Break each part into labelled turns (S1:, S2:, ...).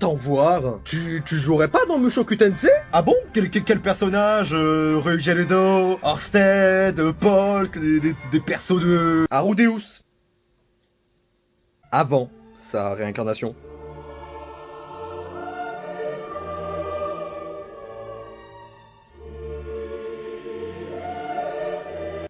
S1: t'en voir. Tu, tu jouerais pas dans Mushoku Tensei
S2: Ah bon? Quel, quel, quel personnage euh, Ryuji Ledo, Orsted, euh, Paul, des, des, des persos de...
S1: Arudeus. Avant sa réincarnation.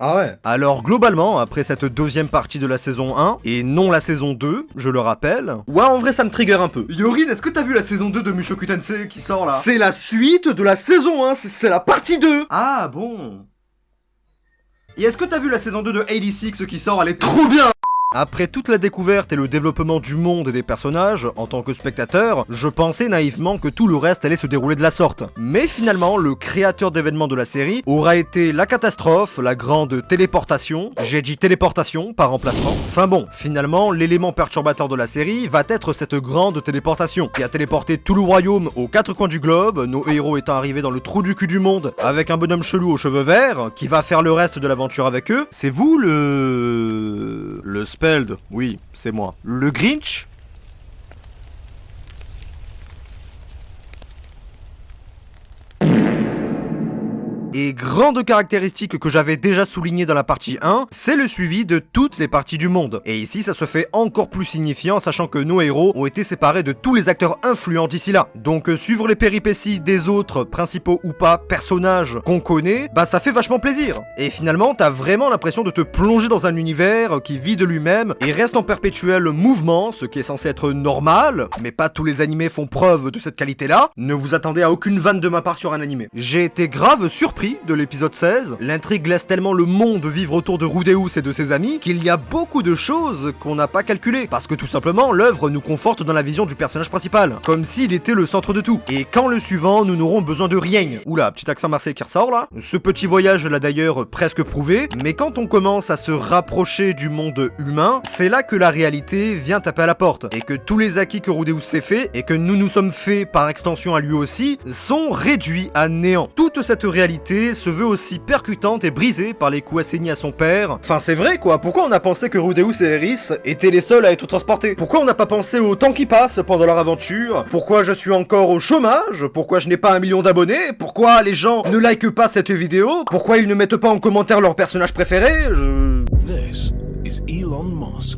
S1: Ah ouais.
S3: Alors globalement, après cette deuxième partie de la saison 1, et non la saison 2, je le rappelle,
S1: Ouais, en vrai, ça me trigger un peu.
S2: Yorin, est-ce que t'as vu la saison 2 de Mushoku Tensei qui sort là?
S1: C'est la suite de la saison 1, c'est- la partie 2
S2: Ah bon. Et est-ce que t'as vu la saison 2 de 86 qui sort? Elle est trop bien
S3: Après toute la découverte et le développement du monde et des personnages, en tant que spectateur, je pensais naïvement que tout le reste allait se dérouler de la sorte. Mais finalement, le créateur d'événements de la série aura été la catastrophe, la grande téléportation, j'ai dit téléportation par remplacement. Enfin bon, finalement, l'élément perturbateur de la série va être cette grande téléportation, qui a téléporté tout le royaume aux quatre coins du globe, nos héros étant arrivés dans le trou du cul du monde, avec un bonhomme chelou aux cheveux verts, qui va faire le reste de l'aventure avec eux. C'est vous le... le Oui, c'est moi. Le Grinch Et grande caractéristique que j'avais déjà soulignée dans la partie 1, c'est le suivi de toutes les parties du monde. Et ici, ça se fait encore plus signifiant, sachant que nos héros ont été séparés de tous les acteurs influents d'ici là. Donc euh, suivre les péripéties des autres, principaux ou pas, personnages qu'on connaît, bah ça fait vachement plaisir. Et finalement, t'as vraiment l'impression de te plonger dans un univers qui vit de lui-même et reste en perpétuel mouvement, ce qui est censé être normal, mais pas tous les animés font preuve de cette qualité-là. Ne vous attendez à aucune vanne de ma part sur un animé. J'ai été grave surpris de l'épisode 16. L'intrigue laisse tellement le monde vivre autour de Rudeus et de ses amis qu'il y a beaucoup de choses qu'on n'a pas calculées. Parce que tout simplement, l'œuvre nous conforte dans la vision du personnage principal, comme s'il était le centre de tout. Et quand le suivant, nous n'aurons besoin de rien. Oula, petit accent marseillais qui ressort là. Ce petit voyage l'a d'ailleurs presque prouvé, mais quand on commence à se rapprocher du monde humain, c'est là que la réalité vient taper à la porte, et que tous les acquis que Rudeus s'est fait, et que nous nous sommes faits par extension à lui aussi, sont réduits à néant. Toute cette réalité se veut aussi percutante et brisée par les coups assainis à son père.
S1: Enfin, c'est vrai quoi, pourquoi on a pensé que Rudeus et Eris étaient les seuls à être transportés? Pourquoi on n'a pas pensé au temps qui passe pendant leur aventure? Pourquoi je suis encore au chômage? Pourquoi je n'ai pas un million d'abonnés? Pourquoi les gens ne likent pas cette vidéo? Pourquoi ils ne mettent pas en commentaire leur personnage préféré?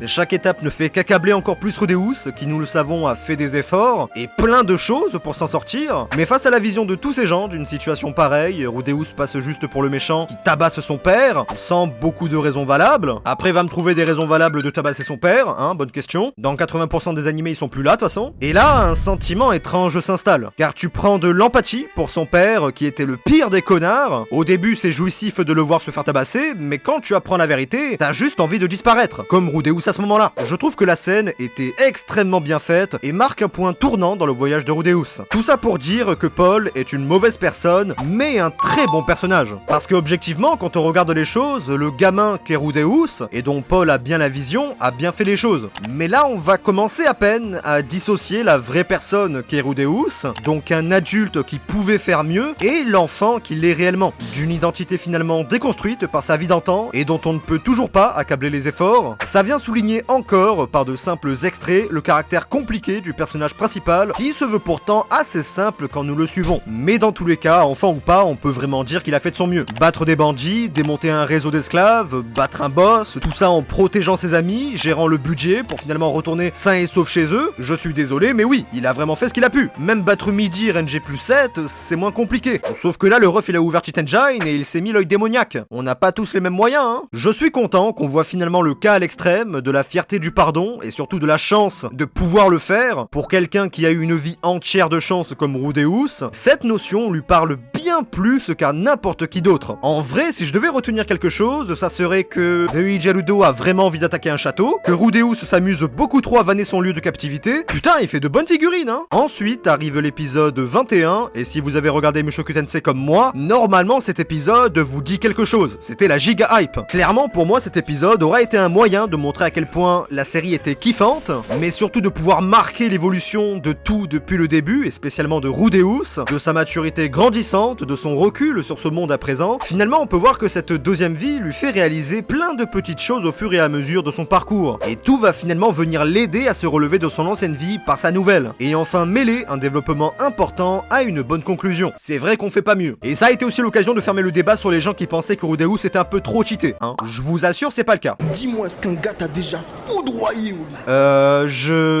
S3: Chaque étape ne fait qu'accabler encore plus Rudeus, qui nous le savons a fait des efforts, et plein de choses pour s'en sortir. Mais face à la vision de tous ces gens d'une situation pareille, Rudeus passe juste pour le méchant qui tabasse son père, sans beaucoup de raisons valables. Après va me trouver des raisons valables de tabasser son père, hein, bonne question. Dans 80% des animés ils sont plus là de toute façon. Et là, un sentiment étrange s'installe, car tu prends de l'empathie pour son père, qui était le pire des connards. Au début c'est jouissif de le voir se faire tabasser, mais quand tu apprends la vérité, t'as juste envie de disparaître, comme Rudeus à ce moment-là. Je trouve que la scène était extrêmement bien faite et marque un point tournant dans le voyage de Rudeus. Tout ça pour dire que Paul est une mauvaise personne, mais un très bon personnage. Parce que objectivement, quand on regarde les choses, le gamin qu'est Rudeus, et dont Paul a bien la vision, a bien fait les choses. Mais là, on va commencer à peine à dissocier la vraie personne qu'est Rudeus, donc un adulte qui pouvait faire mieux, et l'enfant qui l'est réellement. D'une identité finalement déconstruite par sa vie d'antan, et dont on ne peut toujours pas accabler les efforts, ça vient souligner encore, par de simples extraits, le caractère compliqué du personnage principal, qui se veut pourtant assez simple quand nous le suivons. Mais dans tous les cas, enfant ou pas, on peut vraiment dire qu'il a fait de son mieux. Battre des bandits, démonter un réseau d'esclaves, battre un boss, tout ça en protégeant ses amis, gérant le budget pour finalement retourner sain et sauf chez eux. Je suis désolé, mais oui, il a vraiment fait ce qu'il a pu. Même battre midi RNG plus 7, c'est moins compliqué. Sauf que là, le ref il a ouvert Cheat Engine et il s'est mis l'œil démoniaque. On n'a pas tous les mêmes moyens, hein. Je suis content qu'on voit finalement le cas l'extrême de la fierté du pardon et surtout de la chance de pouvoir le faire pour quelqu'un qui a eu une vie entière de chance comme Rudeus. Cette notion lui parle bien plus qu'à n'importe qui d'autre. En vrai, si je devais retenir quelque chose, ça serait que Ryuji Harudo a vraiment envie d'attaquer un château, que Rudeus s'amuse beaucoup trop à vanner son lieu de captivité. Putain, il fait de bonnes figurines, hein Ensuite arrive l'épisode 21, et si vous avez regardé Mushoku Tensei comme moi, normalement cet épisode vous dit quelque chose. C'était la giga hype. Clairement, pour moi, cet épisode aura été un moyen de montrer à quel point la série était kiffante, mais surtout de pouvoir marquer l'évolution de tout depuis le début, et spécialement de Rudeus, de sa maturité grandissante, de son recul sur ce monde à présent. Finalement, on peut voir que cette deuxième vie lui fait réaliser plein de petites choses au fur et à mesure de son parcours, et tout va finalement venir l'aider à se relever de son ancienne vie par sa nouvelle, et enfin mêler un développement important à une bonne conclusion. C'est vrai qu'on fait pas mieux. Et ça a été aussi l'occasion de fermer le débat sur les gens qui pensaient que Rudeus était un peu trop cheaté, hein. Je vous assure, c'est pas le cas.
S4: Dis-moi, est-ce qu'un gars t'a déjà foudroyé lit.
S3: Euh, je...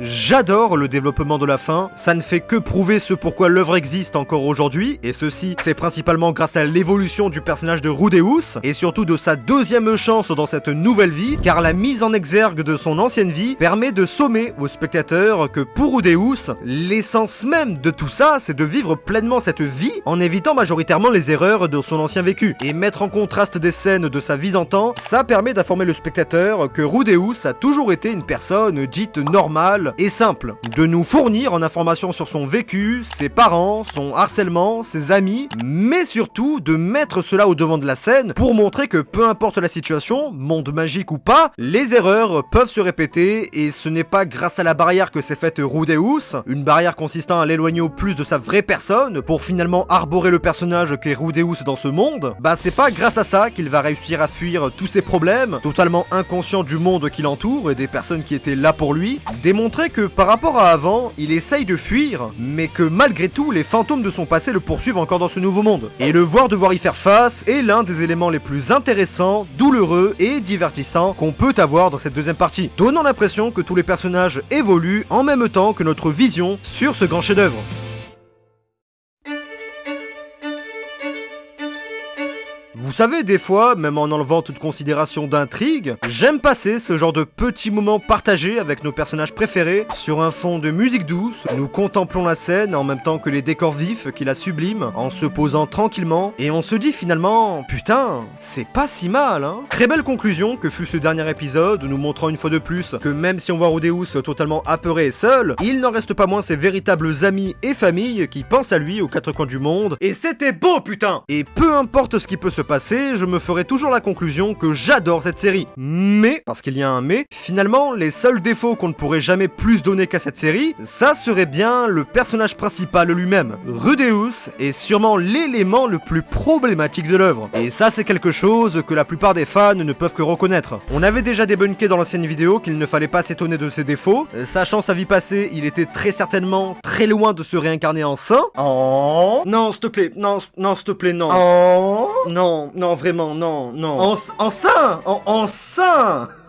S3: J'adore le développement de la fin, ça ne fait que prouver ce pourquoi l'œuvre existe encore aujourd'hui, et ceci c'est principalement grâce à l'évolution du personnage de Rudeus, et surtout de sa deuxième chance dans cette nouvelle vie, car la mise en exergue de son ancienne vie permet de sommer aux spectateurs que pour Rudeus, l'essence même de tout ça, c'est de vivre pleinement cette vie en évitant majoritairement les erreurs de son ancien vécu, et mettre en contraste des scènes de sa vie d'antan, ça permet d'informer le spectateur que Rudeus a toujours été une personne dite normale, et simple, de nous fournir en informations sur son vécu, ses parents, son harcèlement, ses amis, mais surtout de mettre cela au devant de la scène pour montrer que peu importe la situation, monde magique ou pas, les erreurs peuvent se répéter et ce n'est pas grâce à la barrière que s'est faite Rudeus, une barrière consistant à l'éloigner au plus de sa vraie personne pour finalement arborer le personnage qu'est Rudeus dans ce monde, bah c'est pas grâce à ça qu'il va réussir à fuir tous ses problèmes, totalement inconscient du monde qui l'entoure et des personnes qui étaient là pour lui, que par rapport à avant, il essaye de fuir, mais que malgré tout, les fantômes de son passé le poursuivent encore dans ce nouveau monde. Et le voir devoir y faire face est l'un des éléments les plus intéressants, douloureux et divertissants qu'on peut avoir dans cette deuxième partie, donnant l'impression que tous les personnages évoluent en même temps que notre vision sur ce grand chef-d'œuvre. Savez, des fois, même en enlevant toute considération d'intrigue, j'aime passer ce genre de petits moments partagés avec nos personnages préférés sur un fond de musique douce. Nous contemplons la scène en même temps que les décors vifs qui la subliment, en se posant tranquillement, et on se dit finalement, putain, c'est pas si mal, hein. Très belle conclusion que fut ce dernier épisode, nous montrant une fois de plus que même si on voit Rodeus totalement apeuré et seul, il n'en reste pas moins ses véritables amis et familles qui pensent à lui aux quatre coins du monde. Et c'était beau, putain Et peu importe ce qui peut se passer, je me ferai toujours la conclusion que j'adore cette série. Mais, parce qu'il y a un mais, finalement, les seuls défauts qu'on ne pourrait jamais plus donner qu'à cette série, ça serait bien le personnage principal lui-même. Rudeus est sûrement l'élément le plus problématique de l'œuvre. Et ça, c'est quelque chose que la plupart des fans ne peuvent que reconnaître. On avait déjà débunké dans l'ancienne vidéo qu'il ne fallait pas s'étonner de ses défauts. Sachant sa vie passée, il était très certainement très loin de se réincarner en saint.
S1: Oh.
S3: Non, s'il te plaît, non, non, s'il te plaît, non.
S1: Oh.
S3: Non, non, vraiment, non, non.
S1: En, en sein En, en sein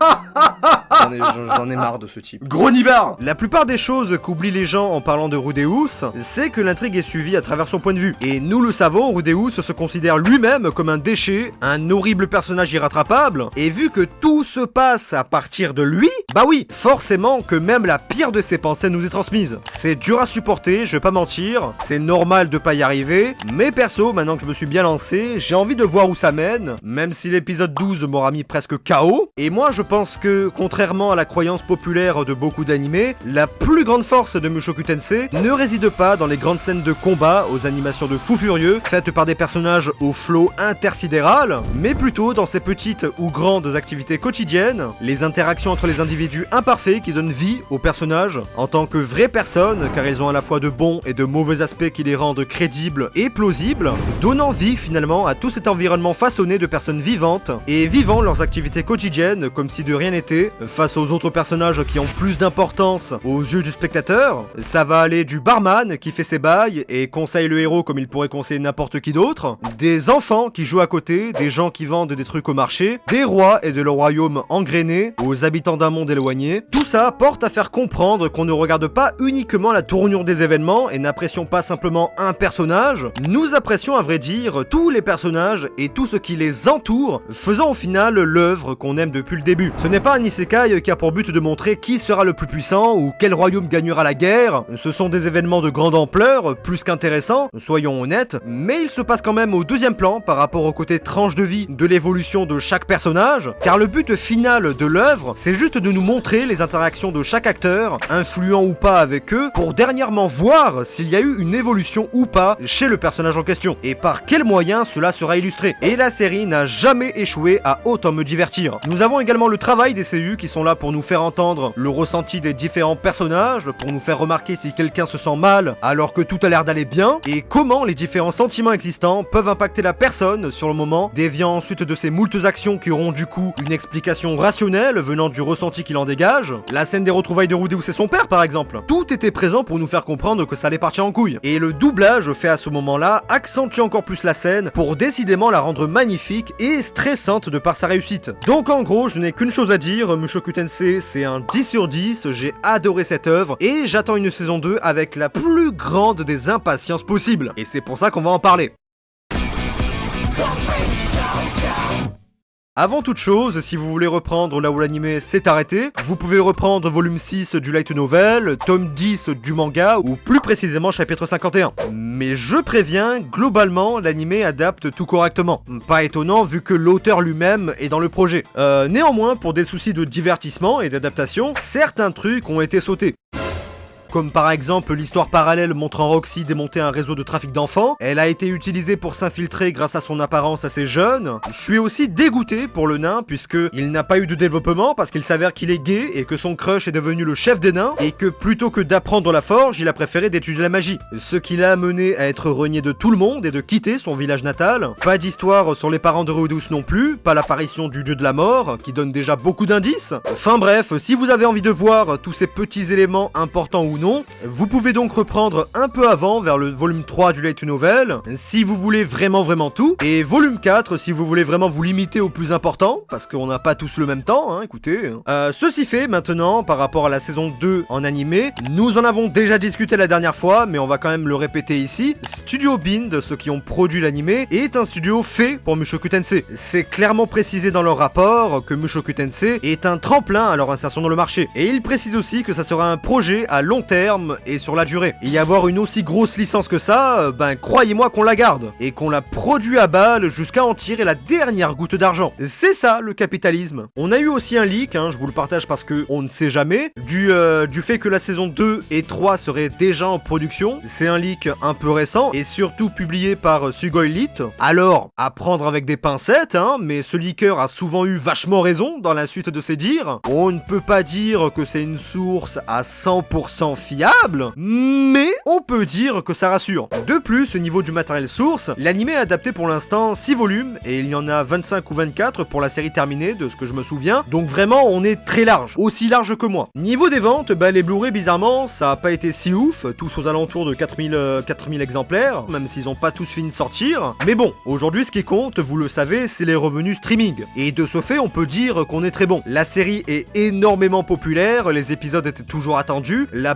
S3: J'en ai, j'en ai marre de ce type.
S1: Gros nibard
S3: La plupart des choses qu'oublient les gens en parlant de Rudeus, c'est que l'intrigue est suivie à travers son point de vue. Et nous le savons, Rudeus se considère lui-même comme un déchet, un horrible personnage irrattrapable, et vu que tout se passe à partir de lui, bah oui, forcément que même la pire de ses pensées nous est transmise. C'est dur à supporter, je vais pas mentir, c'est normal de pas y arriver, mais perso, maintenant que je me suis bien lancé, j'ai envie de voir où ça mène, même si l'épisode 12 m'aura mis presque KO, et moi je pense que, contrairement à la croyance populaire de beaucoup d'animés, la plus grande force de Mushoku Tensei ne réside pas dans les grandes scènes de combat aux animations de fous furieux, faites par des personnages au flow intersidéral, mais plutôt dans ces petites ou grandes activités quotidiennes, les interactions entre les individus imparfaits qui donnent vie aux personnages en tant que vraies personnes, car ils ont à la fois de bons et de mauvais aspects qui les rendent crédibles et plausibles, donnant vie finalement à tout cet environnement façonné de personnes vivantes et vivant leurs activités quotidiennes comme si de rien n'était, face aux autres personnages qui ont plus d'importance aux yeux du spectateur. Ça va aller du barman qui fait ses bails et conseille le héros comme il pourrait conseiller n'importe qui d'autre, des enfants qui jouent à côté, des gens qui vendent des trucs au marché, des rois et de leur royaume engrainés, aux habitants d'un monde Tout ça porte à faire comprendre qu'on ne regarde pas uniquement la tournure des événements et n'apprécions pas simplement un personnage, nous apprécions à vrai dire tous les personnages et tout ce qui les entoure, faisant au final l'œuvre qu'on aime depuis le début. Ce n'est pas un isekai qui a pour but de montrer qui sera le plus puissant ou quel royaume gagnera la guerre, ce sont des événements de grande ampleur, plus qu'intéressants, soyons honnêtes, mais il se passe quand même au deuxième plan par rapport au côté tranche de vie de l'évolution de chaque personnage, car le but final de l'œuvre, c'est juste de nous montrer les interactions de chaque acteur, influent ou pas avec eux, pour dernièrement voir s'il y a eu une évolution ou pas chez le personnage en question, et par quels moyens cela sera illustré. et la série n'a jamais échoué à autant me divertir. Nous avons également le travail des CU qui sont là pour nous faire entendre le ressenti des différents personnages, pour nous faire remarquer si quelqu'un se sent mal alors que tout a l'air d'aller bien, et comment les différents sentiments existants peuvent impacter la personne sur le moment, déviant ensuite de ces moultes actions qui auront du coup une explication rationnelle venant du ressenti qu'il en dégage. La scène des retrouvailles de Rudy où c'est son père par exemple. Tout était présent pour nous faire comprendre que ça allait partir en couille. Et le doublage fait à ce moment-là accentue encore plus la scène pour décidément la rendre magnifique et stressante de par sa réussite. Donc en gros, je n'ai qu'une chose à dire, Mushoku Tensei c'est un 10 sur 10, j'ai adoré cette œuvre et j'attends une saison 2 avec la plus grande des impatiences possibles. Et c'est pour ça qu'on va en parler. Avant toute chose, si vous voulez reprendre là où l'anime s'est arrêté, vous pouvez reprendre volume 6 du light novel, tome 10 du manga, ou plus précisément chapitre 51. Mais je préviens, globalement, l'anime adapte tout correctement. Pas étonnant vu que l'auteur lui-même est dans le projet. Euh, néanmoins, pour des soucis de divertissement et d'adaptation, certains trucs ont été sautés comme par exemple l'histoire parallèle montrant Roxy démonter un réseau de trafic d'enfants. Elle a été utilisée pour s'infiltrer grâce à son apparence assez jeune. Je suis aussi dégoûté pour le nain puisque il n'a pas eu de développement parce qu'il s'avère qu'il est gay et que son crush est devenu le chef des nains et que plutôt que d'apprendre la forge, il a préféré d'étudier la magie. Ce qui l'a amené à être renié de tout le monde et de quitter son village natal. Pas d'histoire sur les parents de Rudus non plus, pas l'apparition du dieu de la mort qui donne déjà beaucoup d'indices. Enfin bref, si vous avez envie de voir tous ces petits éléments importants ou non, vous pouvez donc reprendre un peu avant, vers le volume 3 du Light Novel, si vous voulez vraiment vraiment tout, et volume 4 si vous voulez vraiment vous limiter au plus important, parce qu'on n'a pas tous le même temps, hein, écoutez. Euh, ceci fait, maintenant, par rapport à la saison 2 en animé, nous en avons déjà discuté la dernière fois, mais on va quand même le répéter ici, Studio Bind, ceux qui ont produit l'animé, est un studio fait pour Mushoku Tensei. C'est clairement précisé dans leur rapport que Mushoku Tensei est un tremplin à leur insertion dans le marché, et ils précisent aussi que ça sera un projet à long terme et sur la durée. Et y avoir une aussi grosse licence que ça, euh, ben croyez-moi qu'on la garde. Et qu'on la produit à balle jusqu'à en tirer la dernière goutte d'argent. C'est ça le capitalisme. On a eu aussi un leak, hein, je vous le partage parce que on ne sait jamais, du, euh, du fait que la saison 2 et 3 seraient déjà en production. C'est un leak un peu récent et surtout publié par Sugoi Elite. Alors, à prendre avec des pincettes, hein, mais ce leaker a souvent eu vachement raison dans la suite de ses dires. On ne peut pas dire que c'est une source à 100% fiable, mais on peut dire que ça rassure. De plus, au niveau du matériel source, l'anime est adapté pour l'instant 6 volumes, et il y en a 25 ou 24 pour la série terminée, de ce que je me souviens, donc vraiment on est très large, aussi large que moi. Niveau des ventes, bah les Blu-ray bizarrement, ça a pas été si ouf, tous aux alentours de 4000, 4000 euh, exemplaires, même s'ils ont pas tous fini de sortir. Mais bon, aujourd'hui ce qui compte, vous le savez, c'est les revenus streaming. Et de ce fait, on peut dire qu'on est très bon. La série est énormément populaire, les épisodes étaient toujours attendus, la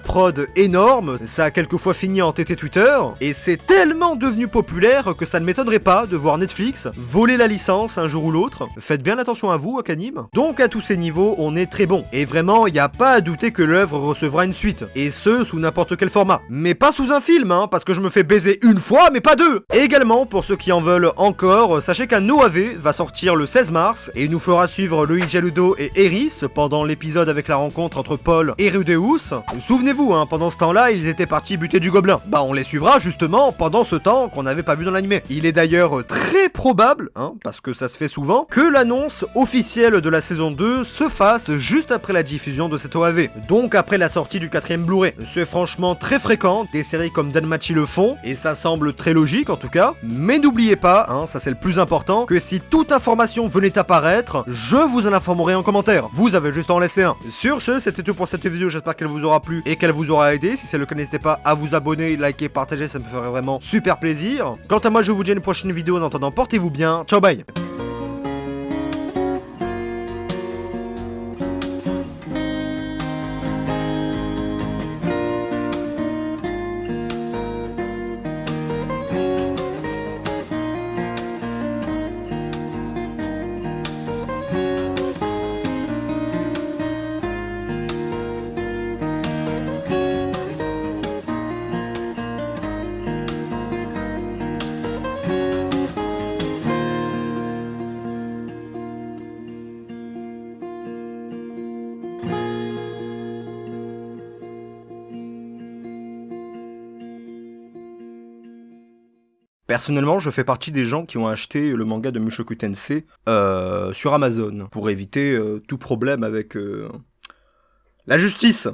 S3: énorme, ça a quelquefois fini en TT Twitter, et c'est tellement devenu populaire que ça ne m'étonnerait pas de voir Netflix voler la licence un jour ou l'autre. Faites bien attention à vous, Akanim. Donc à tous ces niveaux, on est très bon. Et vraiment, il n'y a pas à douter que l'œuvre recevra une suite, et ce, sous n'importe quel format. Mais pas sous un film, hein, parce que je me fais baiser une fois, mais pas deux Et également, pour ceux qui en veulent encore, sachez qu'un OAV va sortir le 16 mars, et nous fera suivre Loïc Jaludo et Eris pendant l'épisode avec la rencontre entre Paul et Rudeus. Souvenez-vous, Hein. pendant ce temps-là, ils étaient partis buter du gobelin. Bah, on les suivra justement pendant ce temps qu'on n'avait pas vu dans l'animé. Il est d'ailleurs très probable, hein, parce que ça se fait souvent, que l'annonce officielle de la saison 2 se fasse juste après la diffusion de cette OAV, donc après la sortie du quatrième Blu-ray. C'est franchement très fréquent, des séries comme Danmachi le font, et ça semble très logique en tout cas, mais n'oubliez pas, hein, ça c'est le plus important, que si toute information venait apparaître, je vous en informerai en commentaire. Vous avez juste à en laisser un. Sur ce, c'était tout pour cette vidéo, j'espère qu'elle vous aura plu et qu'elle vous vous aura aidé. Si c'est le cas, n'hésitez pas à vous abonner, liker, partager, ça me ferait vraiment super plaisir. Quant à moi, je vous dis à une prochaine vidéo. En attendant, portez-vous bien. Ciao, bye Personnellement, je fais partie des gens qui ont acheté le manga de Mushoku Tensei euh, sur Amazon pour éviter euh, tout problème avec euh, la justice.